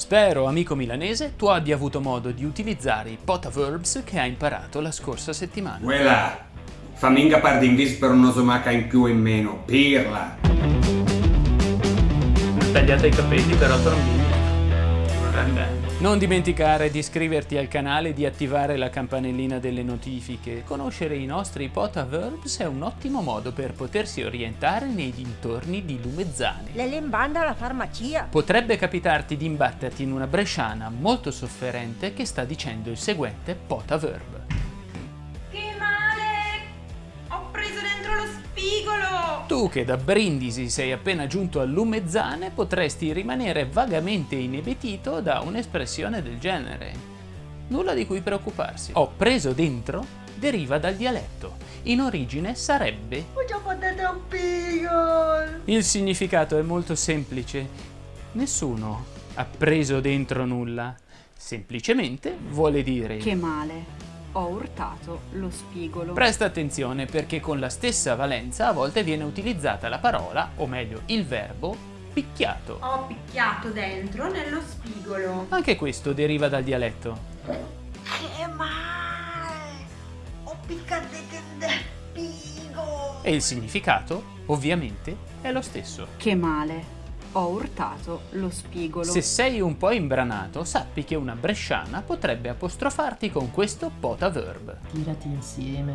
Spero, amico milanese, tu abbia avuto modo di utilizzare i potaverbs che hai imparato la scorsa settimana. Quella! Fammi ingapar d'inglese per un'osomaca in più o in meno. Pirla! Tagliate i capelli però Non dimenticare di iscriverti al canale e di attivare la campanellina delle notifiche. Conoscere i nostri potaverbs è un ottimo modo per potersi orientare nei dintorni di Lumezzane. Le lembanda alla farmacia. Potrebbe capitarti di imbatterti in una bresciana molto sofferente che sta dicendo il seguente potaverb. Tu che da Brindisi sei appena giunto a Lumezzane potresti rimanere vagamente inebetito da un'espressione del genere. Nulla di cui preoccuparsi. Ho preso dentro deriva dal dialetto. In origine sarebbe... Ho già fatto un pigo! Il significato è molto semplice. Nessuno ha preso dentro nulla. Semplicemente vuole dire... Che male. Ho urtato lo spigolo. Presta attenzione perché con la stessa valenza a volte viene utilizzata la parola, o meglio il verbo, picchiato. Ho picchiato dentro nello spigolo. Anche questo deriva dal dialetto. Che male! Ho piccato del pigo! E il significato, ovviamente, è lo stesso. Che male. Ho urtato lo spigolo. Se sei un po' imbranato, sappi che una bresciana potrebbe apostrofarti con questo potaverb. Tirati insieme,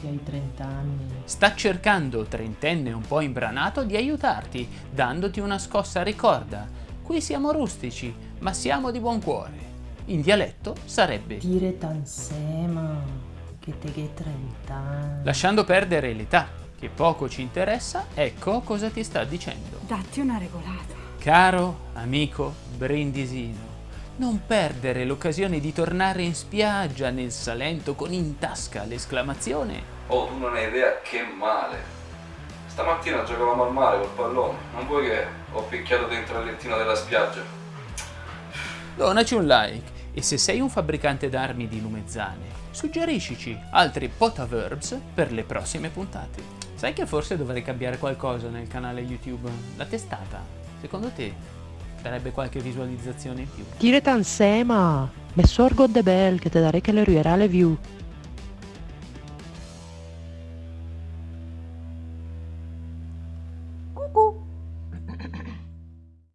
che hai 30 anni. Sta cercando, trentenne un po' imbranato, di aiutarti, dandoti una scossa ricorda. Qui siamo rustici, ma siamo di buon cuore. In dialetto sarebbe Tire tansema, che te che 30 anni. Lasciando perdere l'età, che poco ci interessa, ecco cosa ti sta dicendo. Datti una regolata. Caro amico brindisino, non perdere l'occasione di tornare in spiaggia nel Salento con in tasca l'esclamazione Oh, tu non hai idea che male. Stamattina giocavamo al mare col pallone. Non vuoi che ho picchiato dentro il lettino della spiaggia? Donaci un like e se sei un fabbricante d'armi di Lumezzane, suggeriscici altri potaverbs per le prossime puntate. Sai che forse dovrei cambiare qualcosa nel canale YouTube? La testata, secondo te, darebbe qualche visualizzazione in più? Tire tansema! Messor God the Bell che te darei che le ruierà le view. Cucù!